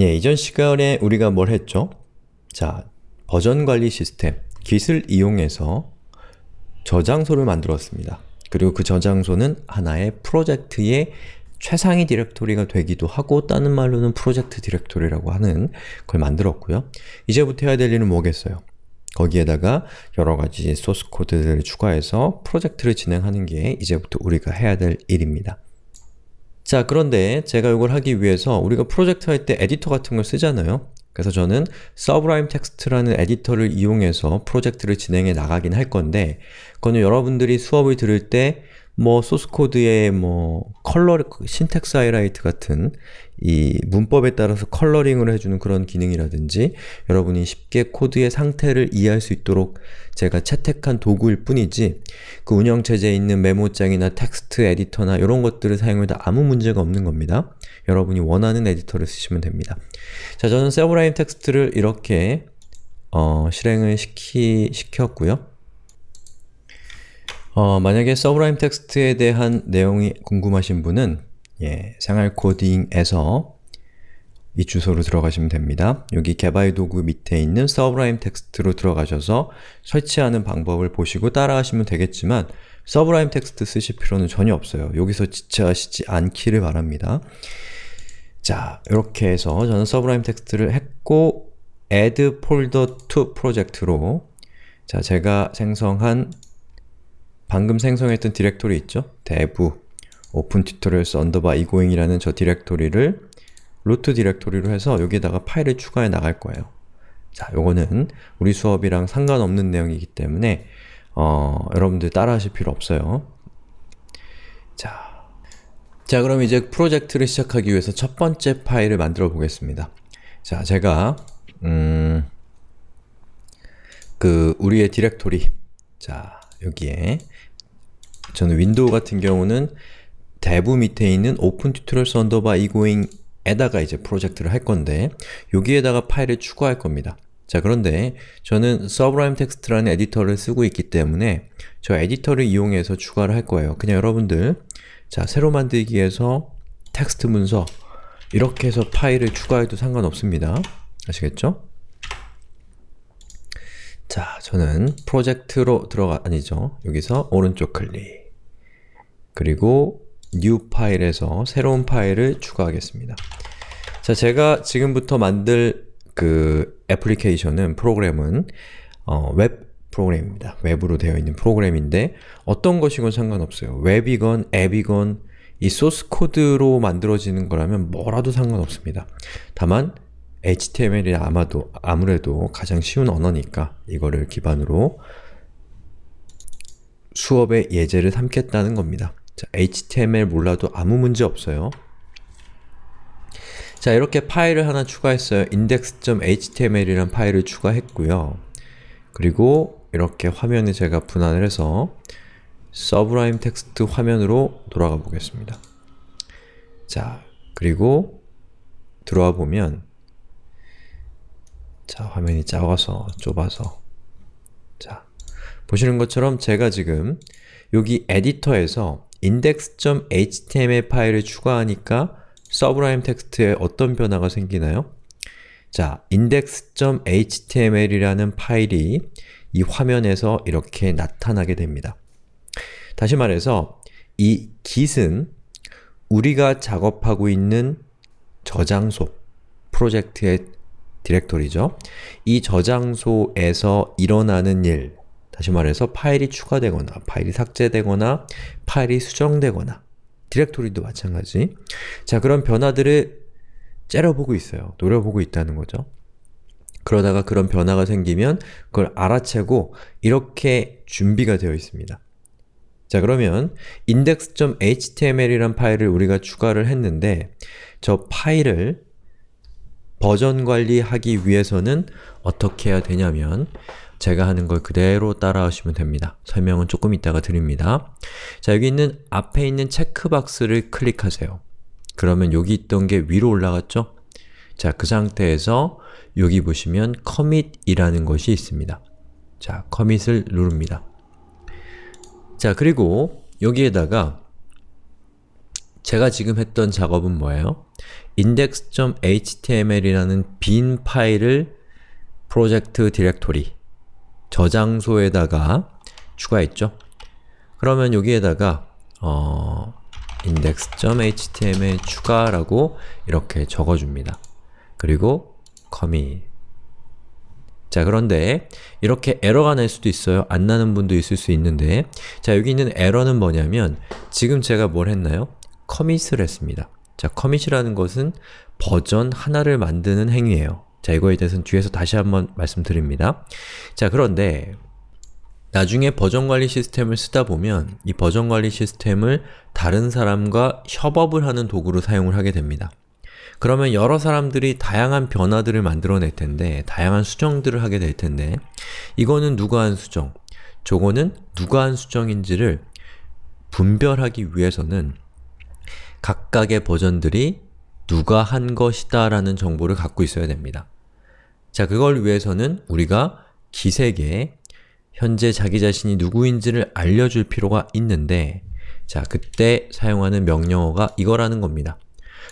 예, 이전 시간에 우리가 뭘 했죠? 자, 버전 관리 시스템, Git을 이용해서 저장소를 만들었습니다. 그리고 그 저장소는 하나의 프로젝트의 최상위 디렉토리가 되기도 하고 다른 말로는 프로젝트 디렉토리라고 하는 걸 만들었고요. 이제부터 해야 될 일은 뭐겠어요? 거기에다가 여러가지 소스 코드들을 추가해서 프로젝트를 진행하는 게 이제부터 우리가 해야 될 일입니다. 자 그런데 제가 이걸 하기 위해서 우리가 프로젝트 할 때 에디터 같은 걸 쓰잖아요. 그래서 저는 Sublime Text라는 에디터를 이용해서 프로젝트를 진행해 나가긴 할 건데 그거는 여러분들이 수업을 들을 때 뭐 소스코드의 뭐 컬러, syntax highlight 같은 이 문법에 따라서 컬러링을 해주는 그런 기능이라든지 여러분이 쉽게 코드의 상태를 이해할 수 있도록 제가 채택한 도구일 뿐이지 그 운영체제에 있는 메모장이나 텍스트 에디터나 이런 것들을 사용해도 아무 문제가 없는 겁니다. 여러분이 원하는 에디터를 쓰시면 됩니다. 자, 저는 Sublime Text를 이렇게 어, 실행을 시키, 시켰고요. 어, 만약에 Sublime Text에 대한 내용이 궁금하신 분은 예, 생활 코딩에서 이 주소로 들어가시면 됩니다. 여기 개발 도구 밑에 있는 Sublime Text로 들어가셔서 설치하는 방법을 보시고 따라하시면 되겠지만 Sublime Text 쓰실 필요는 전혀 없어요. 여기서 지체하시지 않기를 바랍니다. 자, 이렇게 해서 저는 Sublime Text를 했고 add folder to project로 자, 제가 생성한 방금 생성했던 디렉토리 있죠? dev open tutorials underbar egoing이라는 저 디렉토리를 루트 디렉토리로 해서 여기에다가 파일을 추가해 나갈 거예요. 자, 요거는 우리 수업이랑 상관없는 내용이기 때문에 어, 여러분들 따라하실 필요 없어요. 자, 자 그럼 이제 프로젝트를 시작하기 위해서 첫 번째 파일을 만들어 보겠습니다. 자, 제가 음, 그 우리의 디렉토리 자, 여기에 저는 윈도우 같은 경우는 dev 밑에 있는 open tutorials underbar egoing 에다가 이제 프로젝트를 할 건데 여기에다가 파일을 추가할 겁니다. 자 그런데 저는 Sublime Text라는 에디터를 쓰고 있기 때문에 저 에디터를 이용해서 추가를 할 거예요. 그냥 여러분들 자 새로 만들기에서 텍스트 문서 이렇게 해서 파일을 추가해도 상관없습니다. 아시겠죠? 자, 저는 프로젝트로 들어가, 아니죠. 여기서 오른쪽 클릭 그리고 new file에서 새로운 파일을 추가하겠습니다. 자, 제가 지금부터 만들 그 애플리케이션은, 프로그램은 어, 웹 프로그램입니다. 웹으로 되어 있는 프로그램인데 어떤 것이건 상관없어요. 웹이건 앱이건 이 소스 코드로 만들어지는 거라면 뭐라도 상관없습니다. 다만 HTML이 아마도 아무래도 가장 쉬운 언어니까 이거를 기반으로 수업의 예제를 삼겠다는 겁니다. 자, HTML 몰라도 아무 문제 없어요. 자, 이렇게 파일을 하나 추가했어요. index.html이라는 파일을 추가했고요. 그리고 이렇게 화면에 제가 분할을 해서 Sublime Text 화면으로 돌아가 보겠습니다. 자, 그리고 들어와 보면 자, 화면이 작아서 좁아서 자, 보시는 것처럼 제가 지금 여기 에디터에서 index.html 파일을 추가하니까 Sublime Text에 어떤 변화가 생기나요? 자, index.html이라는 파일이 이 화면에서 이렇게 나타나게 됩니다. 다시 말해서 이 git은 우리가 작업하고 있는 저장소, 프로젝트의 디렉토리죠. 이 저장소에서 일어나는 일, 다시 말해서 파일이 추가되거나 파일이 삭제되거나 파일이 수정되거나 디렉토리도 마찬가지 자 그런 변화들을 째려보고 있어요. 노려보고 있다는 거죠. 그러다가 그런 변화가 생기면 그걸 알아채고 이렇게 준비가 되어 있습니다. 자 그러면 index.html이란 파일을 우리가 추가를 했는데 저 파일을 버전 관리하기 위해서는 어떻게 해야 되냐면 제가 하는 걸 그대로 따라하시면 됩니다. 설명은 조금 이따가 드립니다. 자, 여기 있는 앞에 있는 체크박스를 클릭하세요. 그러면 여기 있던 게 위로 올라갔죠? 자, 그 상태에서 여기 보시면 commit이라는 것이 있습니다. 자, commit을 누릅니다. 자, 그리고 여기에다가 제가 지금 했던 작업은 뭐예요? index.html이라는 빈 파일을 프로젝트 디렉토리 저장소에다가 추가했죠. 그러면 여기에다가 어, index.html 추가라고 이렇게 적어줍니다. 그리고 commit 자 그런데 이렇게 에러가 날 수도 있어요. 안 나는 분도 있을 수 있는데 자 여기 있는 에러는 뭐냐면 지금 제가 뭘 했나요? 커밋을 했습니다. 자, 커밋이라는 것은 버전 하나를 만드는 행위예요. 자, 이거에 대해서는 뒤에서 다시 한번 말씀드립니다. 자, 그런데 나중에 버전 관리 시스템을 쓰다 보면 이 버전 관리 시스템을 다른 사람과 협업을 하는 도구로 사용을 하게 됩니다. 그러면 여러 사람들이 다양한 변화들을 만들어낼 텐데 다양한 수정들을 하게 될 텐데 이거는 누가 한 수정, 저거는 누가 한 수정인지를 분별하기 위해서는 각각의 버전들이 누가 한 것이다 라는 정보를 갖고 있어야 됩니다. 자, 그걸 위해서는 우리가 기색에 현재 자기 자신이 누구인지를 알려줄 필요가 있는데 자, 그때 사용하는 명령어가 이거라는 겁니다.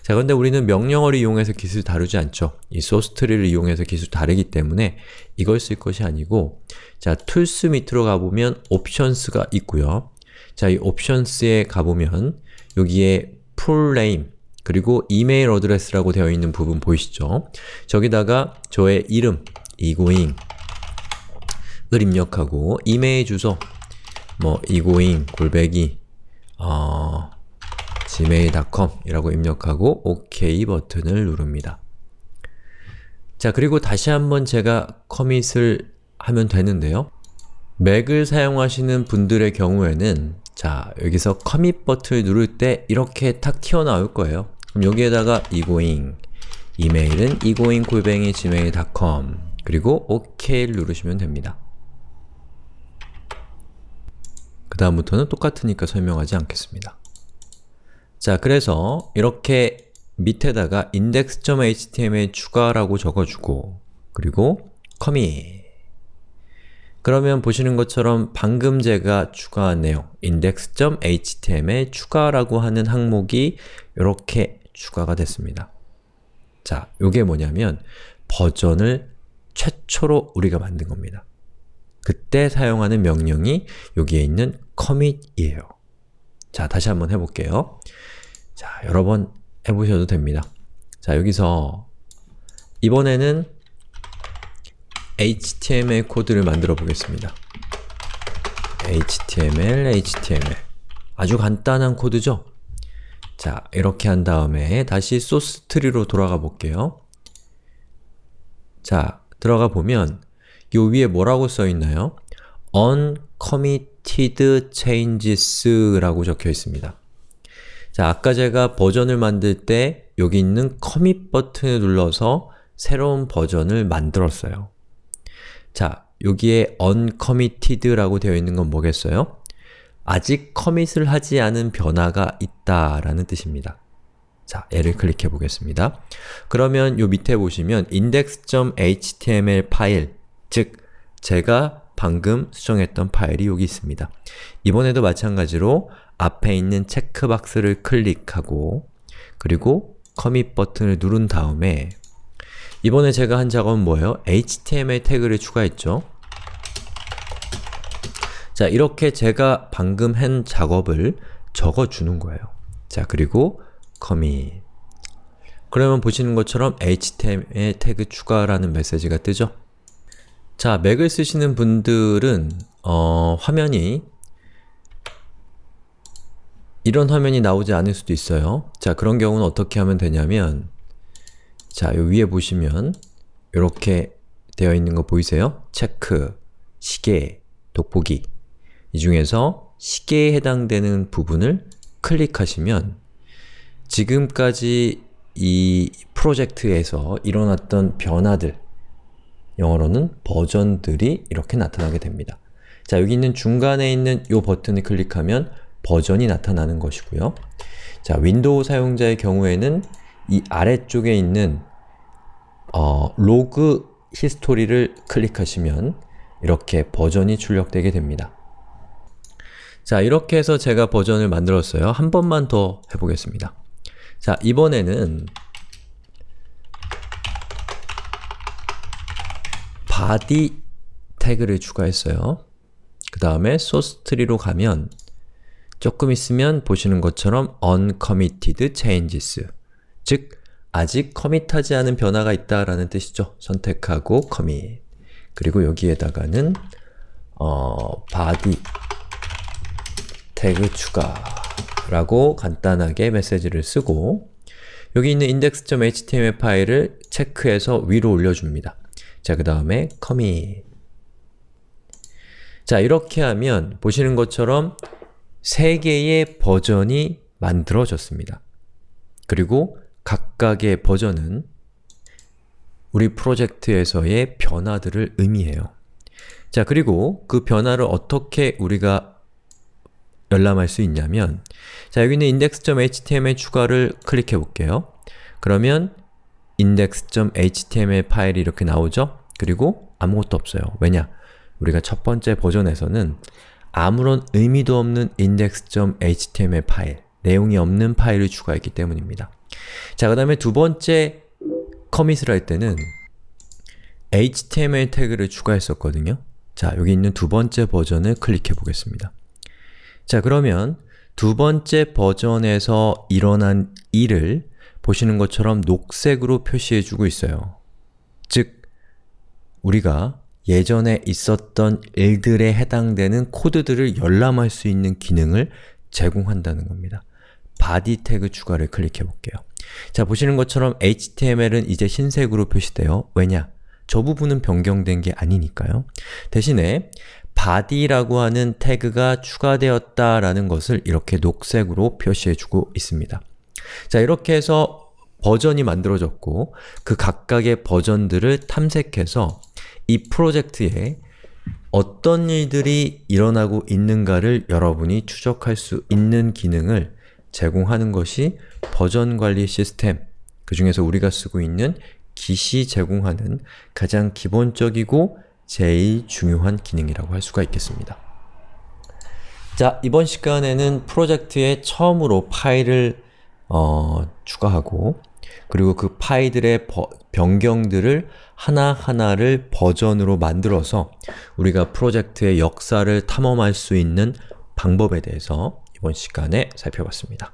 자, 그런데 우리는 명령어를 이용해서 기술 다루지 않죠. 이 소스트리를 이용해서 기술 다르기 때문에 이걸 쓸 것이 아니고 자, Tools 밑으로 가보면 Options가 있고요. 자, 이 옵션스에 가보면 여기에 name 그리고 email address라고 되어 있는 부분 보이시죠? 저기다가 저의 이름, egoing 을 입력하고 이메일 주소 뭐 egoing 골뱅이 어, gmail.com 이라고 입력하고 OK 버튼을 누릅니다. 자 그리고 다시 한번 제가 커밋을 하면 되는데요. 맥을 사용하시는 분들의 경우에는 자, 여기서 커밋 버튼을 누를 때 이렇게 탁 튀어나올 거예요. 그럼 여기에다가 이고잉 이메일은 이고잉 골뱅이 gmail.com 그리고 OK를 누르시면 됩니다. 그 다음부터는 똑같으니까 설명하지 않겠습니다. 자, 그래서 이렇게 밑에다가 index.html 추가라고 적어주고 그리고 commit 그러면 보시는 것처럼 방금 제가 추가한 내용 index.html 추가라고 하는 항목이 이렇게 추가가 됐습니다. 자, 요게 뭐냐면 버전을 최초로 우리가 만든 겁니다. 그때 사용하는 명령이 여기에 있는 commit이에요. 자, 다시 한번 해볼게요. 자, 여러 번 해보셔도 됩니다. 자, 여기서 이번에는 HTML 코드를 만들어 보겠습니다. HTML, HTML 아주 간단한 코드죠? 자, 이렇게 한 다음에 다시 소스 트리로 돌아가 볼게요. 자, 들어가 보면 요 위에 뭐라고 써 있나요? uncommitted changes 라고 적혀 있습니다. 자, 아까 제가 버전을 만들 때 여기 있는 commit 버튼을 눌러서 새로운 버전을 만들었어요. 자, 여기에 uncommitted라고 되어 있는 건 뭐겠어요? 아직 커밋을 하지 않은 변화가 있다 라는 뜻입니다. 자, 얘를 클릭해 보겠습니다. 그러면 요 밑에 보시면 index.html 파일, 즉 제가 방금 수정했던 파일이 여기 있습니다. 이번에도 마찬가지로 앞에 있는 체크박스를 클릭하고 그리고 커밋 버튼을 누른 다음에 이번에 제가 한 작업은 뭐예요? HTML 태그를 추가했죠. 자, 이렇게 제가 방금 한 작업을 적어주는 거예요. 자, 그리고 commit 그러면 보시는 것처럼 HTML 태그 추가라는 메시지가 뜨죠? 자, 맥을 쓰시는 분들은 어, 화면이 이런 화면이 나오지 않을 수도 있어요. 자, 그런 경우는 어떻게 하면 되냐면 자, 요 위에 보시면 이렇게 되어 있는 거 보이세요? 체크, 시계, 돋보기 이 중에서 시계에 해당되는 부분을 클릭하시면 지금까지 이 프로젝트에서 일어났던 변화들 영어로는 버전들이 이렇게 나타나게 됩니다. 자, 여기 있는 중간에 있는 이 버튼을 클릭하면 버전이 나타나는 것이고요. 자, 윈도우 사용자의 경우에는 이 아래쪽에 있는 어, log history를 클릭하시면 이렇게 버전이 출력되게 됩니다. 자, 이렇게 해서 제가 버전을 만들었어요. 한 번만 더 해보겠습니다. 자, 이번에는 body 태그를 추가했어요. 그 다음에 source tree로 가면 조금 있으면 보시는 것처럼 uncommitted changes 즉, 아직 커밋하지 않은 변화가 있다라는 뜻이죠. 선택하고 commit 그리고 여기에다가는 어, body 태그 추가라고 간단하게 메시지를 쓰고 여기 있는 index.html 파일을 체크해서 위로 올려줍니다. 자, 그 다음에 commit 자, 이렇게 하면 보시는 것처럼 세 개의 버전이 만들어졌습니다. 그리고 각각의 버전은 우리 프로젝트에서의 변화들을 의미해요. 자, 그리고 그 변화를 어떻게 우리가 열람할 수 있냐면 자, 여기 있는 index.html 추가를 클릭해 볼게요. 그러면 index.html 파일이 이렇게 나오죠? 그리고 아무것도 없어요. 왜냐? 우리가 첫 번째 버전에서는 아무런 의미도 없는 index.html 파일, 내용이 없는 파일을 추가했기 때문입니다. 자, 그 다음에 두 번째 커밋을 할 때는 html 태그를 추가했었거든요. 자, 여기 있는 두 번째 버전을 클릭해 보겠습니다. 자, 그러면 두 번째 버전에서 일어난 일을 보시는 것처럼 녹색으로 표시해 주고 있어요. 즉, 우리가 예전에 있었던 일들에 해당되는 코드들을 열람할 수 있는 기능을 제공한다는 겁니다. body 태그 추가를 클릭해 볼게요. 자, 보시는 것처럼 HTML은 이제 흰색으로 표시돼요. 왜냐? 저 부분은 변경된 게 아니니까요. 대신에 body라고 하는 태그가 추가되었다라는 것을 이렇게 녹색으로 표시해주고 있습니다. 자, 이렇게 해서 버전이 만들어졌고 그 각각의 버전들을 탐색해서 이 프로젝트에 어떤 일들이 일어나고 있는가를 여러분이 추적할 수 있는 기능을 제공하는 것이 버전 관리 시스템, 그 중에서 우리가 쓰고 있는 Git이 제공하는 가장 기본적이고 제일 중요한 기능이라고 할 수가 있겠습니다. 자, 이번 시간에는 프로젝트에 처음으로 파일을 어, 추가하고 그리고 그 파일들의 버, 변경들을 하나하나를 버전으로 만들어서 우리가 프로젝트의 역사를 탐험할 수 있는 방법에 대해서 이번 시간에 살펴봤습니다.